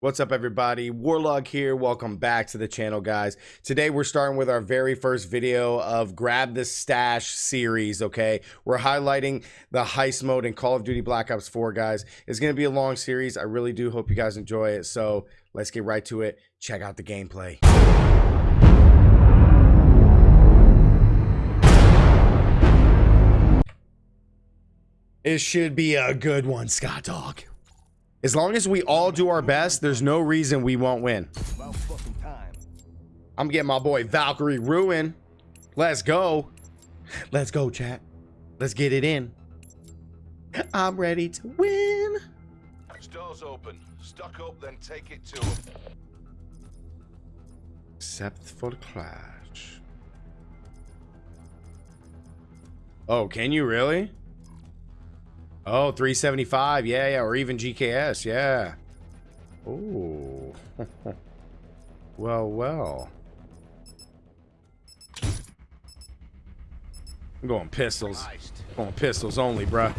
What's up, everybody? Warlog here. Welcome back to the channel, guys. Today, we're starting with our very first video of Grab the Stash series, okay? We're highlighting the heist mode in Call of Duty Black Ops 4, guys. It's going to be a long series. I really do hope you guys enjoy it. So let's get right to it. Check out the gameplay. It should be a good one, Scott Dog. As long as we all do our best, there's no reason we won't win. I'm getting my boy Valkyrie Ruin. Let's go. Let's go, chat. Let's get it in. I'm ready to win. Stores open. Stock up, then take it to them. Except for the clash. Oh, can you really? Oh, 375. Yeah, yeah. Or even GKS. Yeah. Oh. well, well. I'm going pistols. Going pistols only, bruh.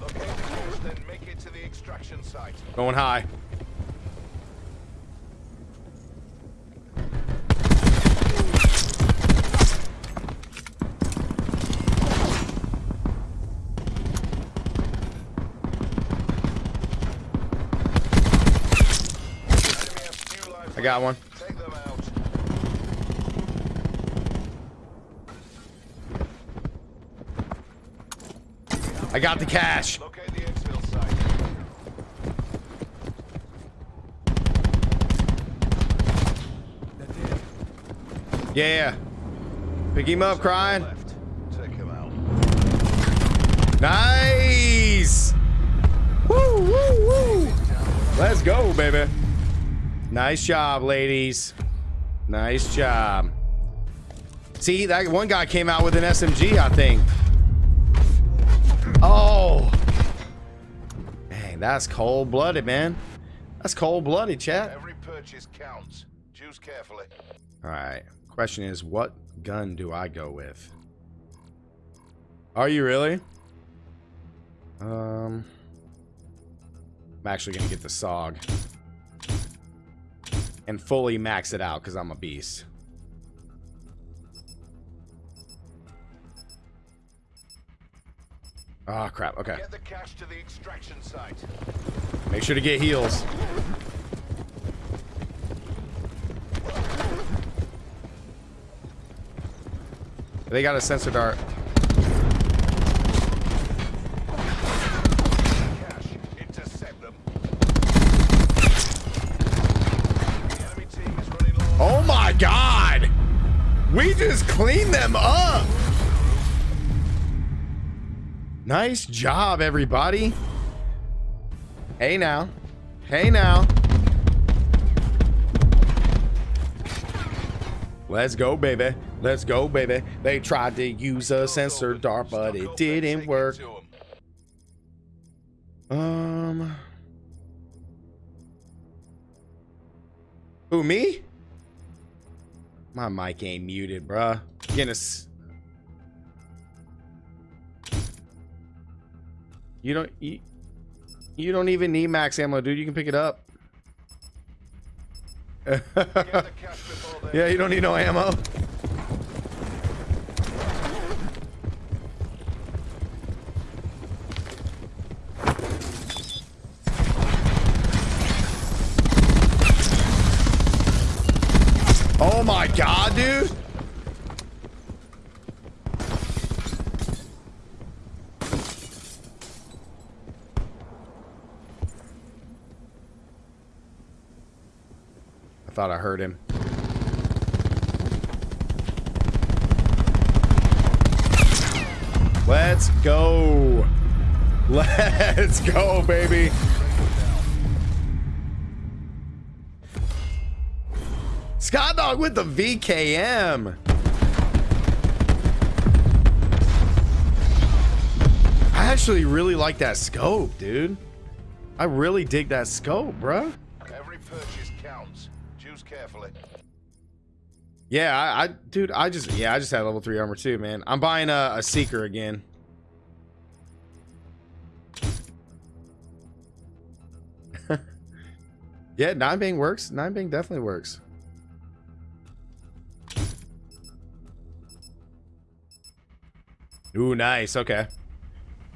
Locate the cache, then make it to the extraction site. Going high. Enemy has few lives I got one. left. Take them out. I got the cash. Locate the exfil site. Yeah. Pick him up, crying. Left. Take him out. Nice. Woo, woo, woo. Let's go, baby. Nice job, ladies. Nice job. See, that one guy came out with an SMG, I think. Oh. Dang, that's cold-blooded, man. That's cold-blooded, chat. Every purchase counts. Choose carefully. All right. Question is, what gun do I go with? Are you really? Um, I'm actually gonna get the Saug and fully max it out because I'm a beast. Oh crap. Okay. Get the cache to the extraction site. Make sure to get heals. They got a sensor dart. God! We just cleaned them up! Nice job, everybody. Hey now. Hey now. Let's go, baby. Let's go, baby. They tried to use a sensor dart, but it didn't work. Um. Who, me? My mic ain't muted, bruh. Guinness. You don't you, you don't even need max ammo, dude. You can pick it up. yeah, you don't need no ammo. Oh my god, dude. I thought I heard him. Let's go. Let's go, baby. Scott Dog with the VKM. I actually really like that scope, dude. I really dig that scope, bruh. Every purchase counts. Choose carefully. Yeah, I, I dude, I just yeah, I just had level three armor too, man. I'm buying a, a seeker again. Yeah, nine bang works. Nine bang definitely works. Ooh, nice. Okay.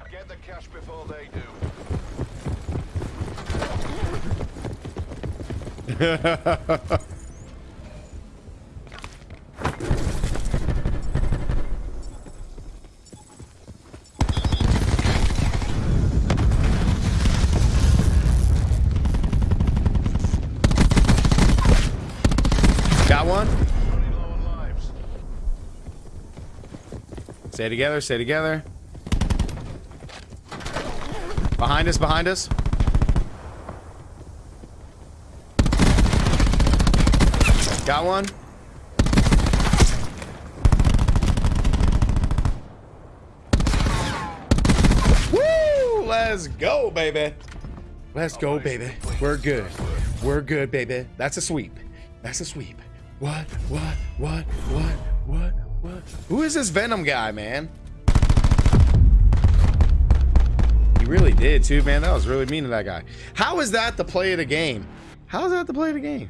Get the cash before they do. Stay together. Stay together. Behind us. Behind us. Got one. Woo! Let's go, baby. Let's go, baby. We're good. We're good, baby. That's a sweep. That's a sweep. What? What? What? What? What? Who is this Venom guy, man? He really did too, man. That was really mean to that guy. How is that the play of the game? How is that the play of the game?